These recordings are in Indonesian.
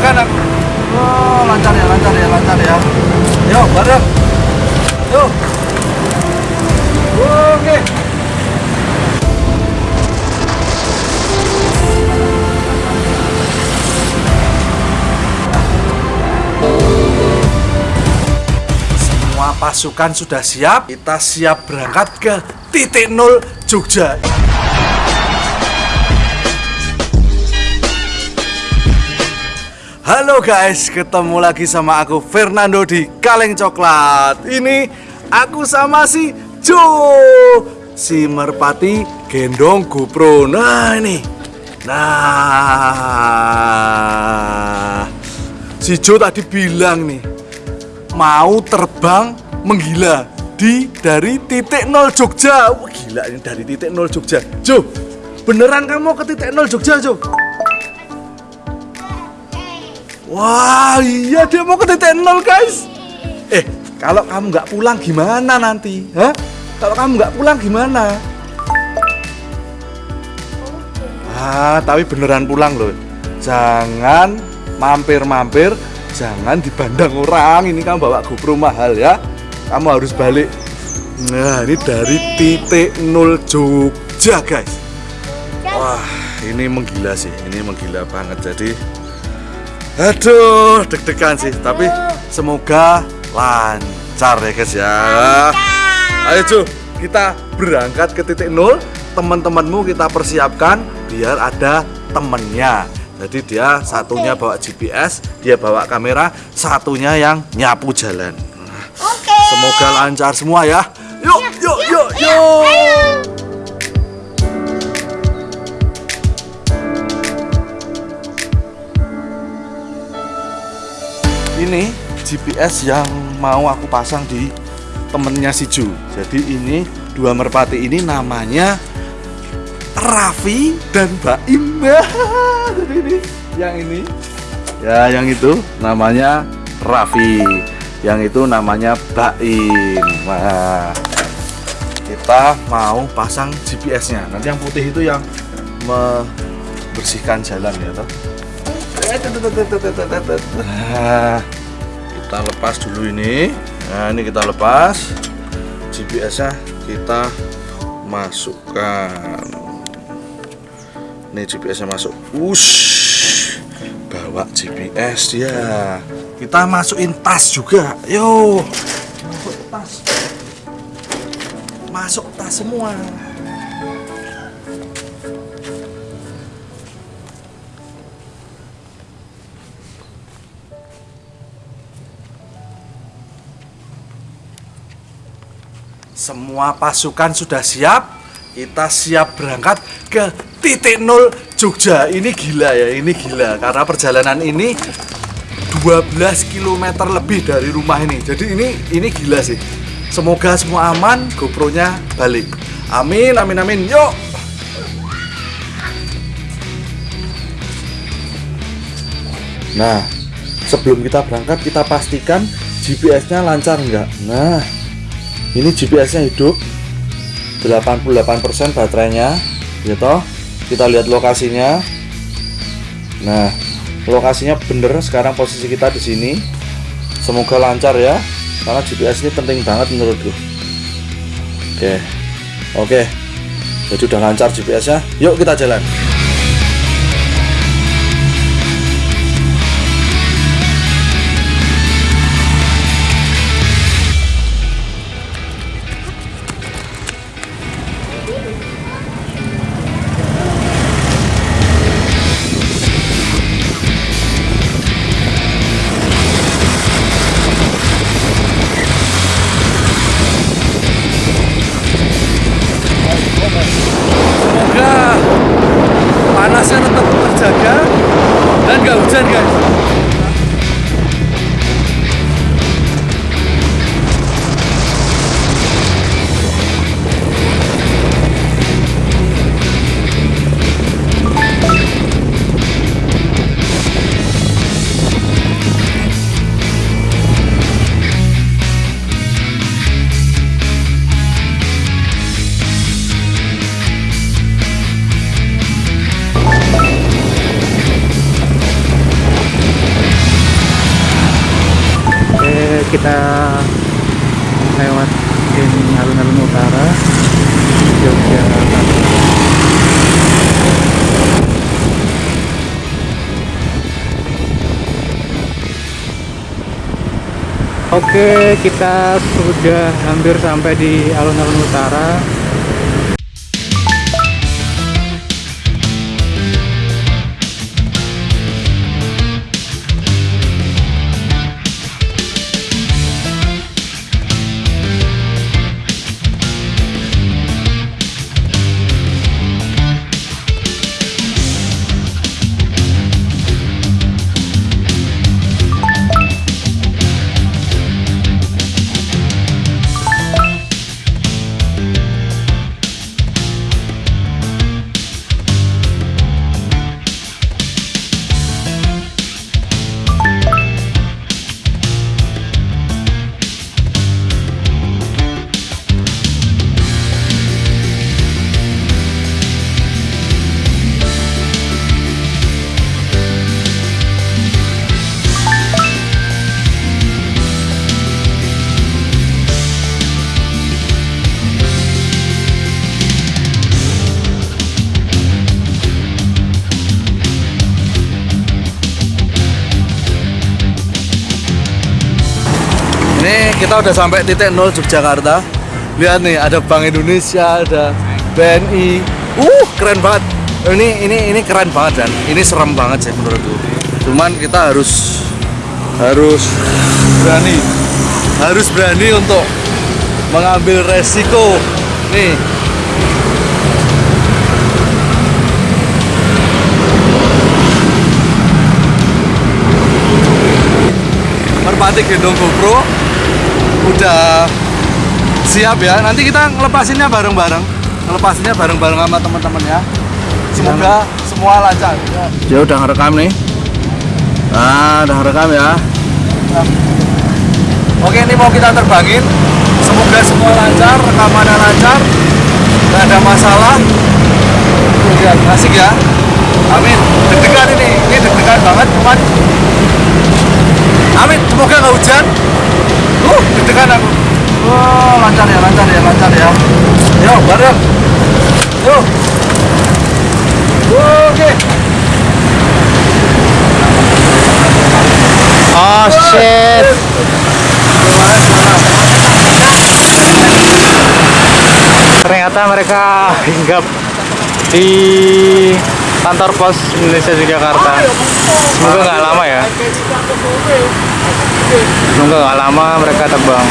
deg-degan aku. Oh, lancar ya, lancar ya, lancar ya. Yuk, bareng. Yuk. Oke. Semua pasukan sudah siap. Kita siap berangkat ke titik nol Jogja. Halo guys, ketemu lagi sama aku Fernando di Kaleng Coklat. Ini aku sama si Jo, si merpati gendong GoPro. Nah ini, nah si Jo tadi bilang nih mau terbang menggila di dari titik nol Jogja. Wah, gila ini dari titik nol Jogja. Jo, beneran kamu ke titik nol Jogja Jo? Wah iya dia mau ke titik nol guys. Eh kalau kamu nggak pulang gimana nanti? Hah? Kalau kamu nggak pulang gimana? Ah tapi beneran pulang loh. Jangan mampir-mampir Jangan dibandang orang. Ini kamu bawa GoPro mahal ya. Kamu harus balik. Nah ini dari titik nol Jogja guys. Wah ini menggila sih. Ini menggila banget. Jadi Aduh, deg-degan sih, tapi semoga lancar ya guys ya. Ayo Ju, kita berangkat ke titik nol. Teman-temanmu kita persiapkan biar ada temennya. Jadi dia satunya bawa GPS, dia bawa kamera, satunya yang nyapu jalan. Oke. Semoga lancar semua ya. Yuk, yuk, yuk, yuk. Ini GPS yang mau aku pasang di temennya si Ju. Jadi ini dua merpati ini namanya Raffi dan Baim jadi ini yang ini. Ya yang itu namanya Raffi. Yang itu namanya Baim Wah, kita mau pasang GPS nya nanti yang putih itu yang membersihkan jalan ya toh Nah, kita lepas dulu ini. Nah, ini kita lepas. GPS-nya kita masukkan. Ini GPS-nya masuk. Ush. Bawa GPS dia. Kita masukin tas juga. Yo. Masuk tas. Masuk tas semua. Semua pasukan sudah siap. Kita siap berangkat ke titik nol Jogja. Ini gila ya, ini gila. Karena perjalanan ini 12 km lebih dari rumah ini. Jadi ini ini gila sih. Semoga semua aman, GoPro-nya balik. Amin, amin, amin. Yuk. Nah, sebelum kita berangkat kita pastikan GPS-nya lancar enggak. Nah, ini GPS-nya hidup. 88% baterainya. Ya toh? Kita lihat lokasinya. Nah lokasinya bener. Sekarang posisi kita di sini. Semoga lancar ya. Karena GPS ini penting banget menurutku. Oke. Oke. Jadi udah lancar GPS nya yuk kita jalan kita lewat alun-alun utara Yogyakarta Oke, kita sudah hampir sampai di alun-alun utara. Kita udah sampai titik nol Yogyakarta. Lihat nih, ada Bank Indonesia, ada BNI. Uh, keren banget. Ini ini ini keren banget dan ini serem banget sih menurutku. Cuman kita harus harus berani. Harus berani untuk mengambil resiko. Nih. Merpati gendong GoPro udah siap ya. Nanti kita ngelepasinnya bareng-bareng. Ngelepasinnya bareng-bareng sama teman-teman ya. Semoga semua lancar. Dia udah ngerekam nih. Nah, udah ngerekam ya. Oke, ini mau kita terbangin. Semoga semua lancar, rekamannya lancar, nggak ada masalah. Lihat, asik ya. Amin. Deg-degan ini, ini deg-degan banget, cuman Amin, semoga nggak hujan. Uh, deg-degan aku. Oh, lancar ya, lancar ya, lancar ya. Yo, bareng. Yo. Oke. Oh shit. Ternyata mereka hinggap di kantor pos Indonesia Yogyakarta. Semoga nggak lama ya. Semoga nggak lama mereka terbang.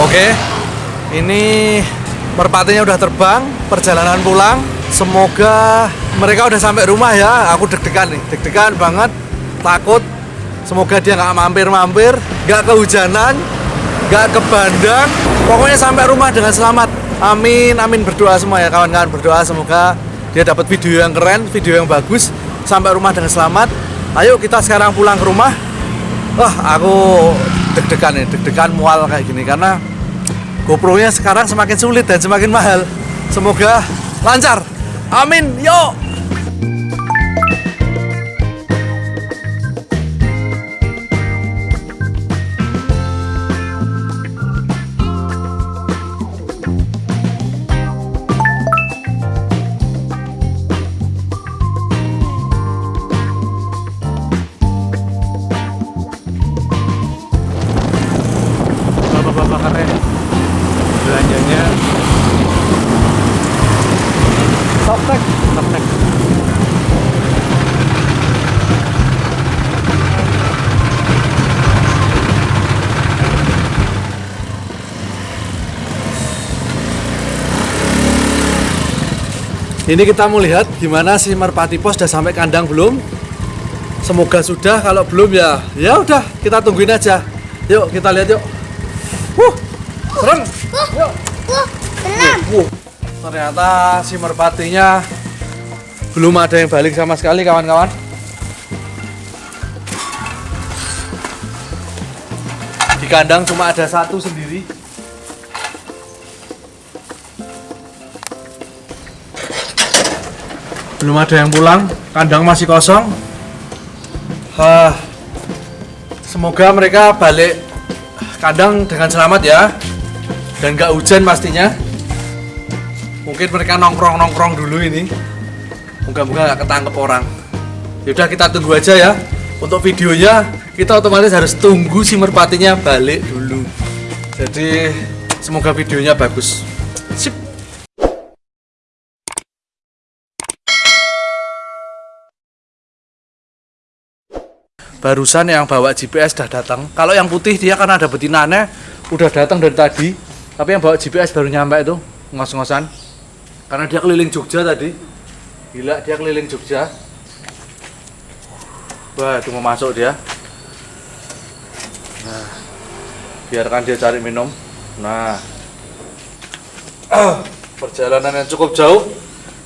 Oke, ini merpatinya udah terbang, perjalanan pulang. Semoga mereka udah sampai rumah ya. Aku deg-degan nih, deg-degan banget, takut. Semoga dia nggak mampir-mampir, nggak kehujanan, nggak ke bandang. Pokoknya sampai rumah dengan selamat. Amin, amin berdoa semua ya kawan-kawan berdoa semoga dia dapat video yang keren, video yang bagus, sampai rumah dengan selamat. Ayo kita sekarang pulang ke rumah. Wah, aku deg-degan nih, deg-degan mual kayak gini karena GoPro-nya sekarang semakin sulit dan semakin mahal. Semoga lancar. Amin. Yuk. Ini kita mau lihat gimana si Merpati Pos sudah sampai kandang belum? Semoga sudah, kalau belum ya ya udah kita tungguin aja. Yuk kita lihat yuk. Wuh, serem. Yuk. Wuh, ternyata si merpatinya belum ada yang balik sama sekali kawan-kawan. Di kandang cuma ada satu sendiri. Belum ada yang pulang, kandang masih kosong. Hah, semoga mereka balik kandang dengan selamat ya, dan nggak hujan pastinya. Mungkin mereka nongkrong-nongkrong dulu ini. Moga-moga nggak ketangkep orang. Yaudah kita tunggu aja ya. Untuk videonya kita otomatis harus tunggu si merpatinya balik dulu. Jadi semoga videonya bagus. Barusan yang bawa GPS sudah datang. Kalau yang putih dia kan ada betinanya udah datang dari tadi. Tapi yang bawa GPS baru nyampe itu ngos-ngosan. Karena dia keliling Jogja tadi. Gila dia keliling Jogja. Wah, itu mau masuk dia. Nah, biarkan dia cari minum. Nah, Ah, perjalanan yang cukup jauh.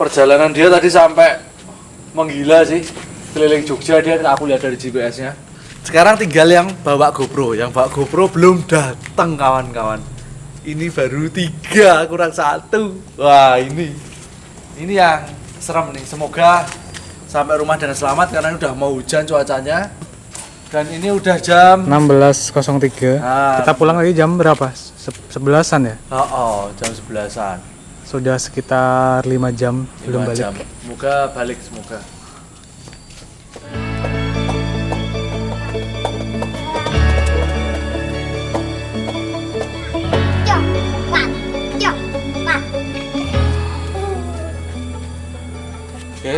Perjalanan dia tadi sampai menggila sih. Keliling Jogja dia aku lihat dari GPS-nya. Sekarang tinggal yang bawa GoPro. Yang bawa GoPro belum datang kawan-kawan. Ini baru tiga kurang satu. Wah ini, ini yang serem nih. Semoga sampai rumah dengan selamat karena ini udah mau hujan cuacanya. Dan ini udah jam 16.03 Ah. kita pulang lagi jam berapa Se- sebelasan ya Oh, oh jam sebelasan. sudah sekitar 5 jam belum Lima balik jam. Semoga balik semoga.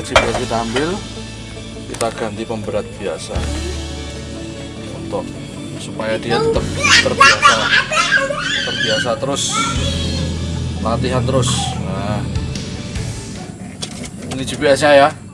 GPS kita ambil. Kita ganti pemberat biasa. Untuk supaya dia tetap terbiasa. Terbiasa terus. Latihan terus. Nah. Ini GPS-nya ya.